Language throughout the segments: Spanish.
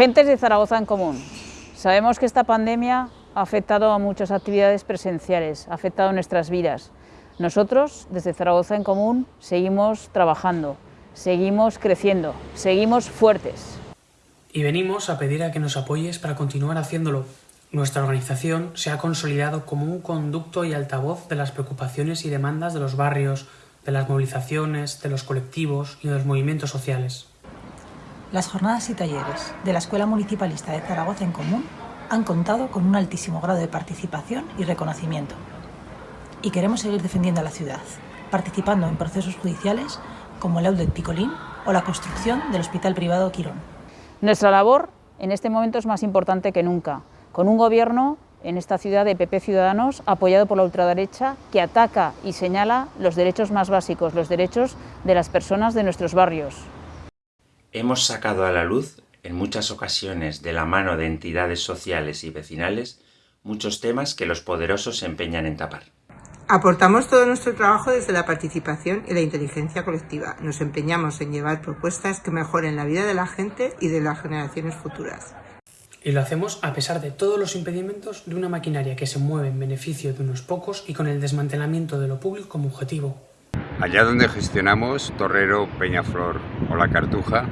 Agentes de Zaragoza en Común. Sabemos que esta pandemia ha afectado a muchas actividades presenciales, ha afectado nuestras vidas. Nosotros, desde Zaragoza en Común, seguimos trabajando, seguimos creciendo, seguimos fuertes. Y venimos a pedir a que nos apoyes para continuar haciéndolo. Nuestra organización se ha consolidado como un conducto y altavoz de las preocupaciones y demandas de los barrios, de las movilizaciones, de los colectivos y de los movimientos sociales. Las jornadas y talleres de la Escuela Municipalista de Zaragoza en Común han contado con un altísimo grado de participación y reconocimiento. Y queremos seguir defendiendo a la ciudad, participando en procesos judiciales como el Outlet Picolín o la construcción del Hospital Privado Quirón. Nuestra labor en este momento es más importante que nunca, con un gobierno en esta ciudad de PP Ciudadanos apoyado por la ultraderecha que ataca y señala los derechos más básicos, los derechos de las personas de nuestros barrios. Hemos sacado a la luz, en muchas ocasiones de la mano de entidades sociales y vecinales, muchos temas que los poderosos se empeñan en tapar. Aportamos todo nuestro trabajo desde la participación y la inteligencia colectiva. Nos empeñamos en llevar propuestas que mejoren la vida de la gente y de las generaciones futuras. Y lo hacemos a pesar de todos los impedimentos de una maquinaria que se mueve en beneficio de unos pocos y con el desmantelamiento de lo público como objetivo. Allá donde gestionamos Torrero, Peñaflor o La Cartuja,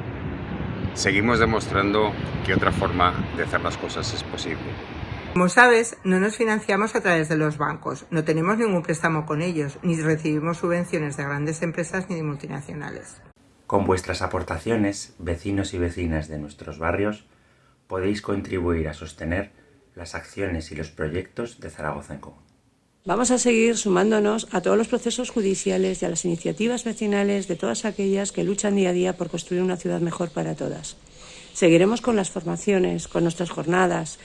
seguimos demostrando que otra forma de hacer las cosas es posible. Como sabes, no nos financiamos a través de los bancos, no tenemos ningún préstamo con ellos, ni recibimos subvenciones de grandes empresas ni de multinacionales. Con vuestras aportaciones, vecinos y vecinas de nuestros barrios, podéis contribuir a sostener las acciones y los proyectos de Zaragoza en Común. Vamos a seguir sumándonos a todos los procesos judiciales y a las iniciativas vecinales de todas aquellas que luchan día a día por construir una ciudad mejor para todas. Seguiremos con las formaciones, con nuestras jornadas,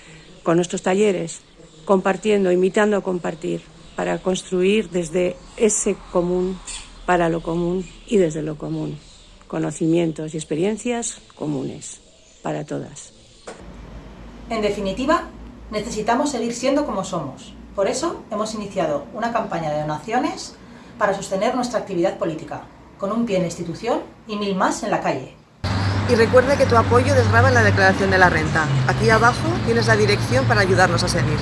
con nuestros talleres, compartiendo, invitando a compartir, para construir desde ese común, para lo común y desde lo común, conocimientos y experiencias comunes para todas. En definitiva, necesitamos seguir siendo como somos. Por eso hemos iniciado una campaña de donaciones para sostener nuestra actividad política, con un pie en la institución y mil más en la calle. Y recuerda que tu apoyo desgraba en la declaración de la renta. Aquí abajo tienes la dirección para ayudarnos a seguir.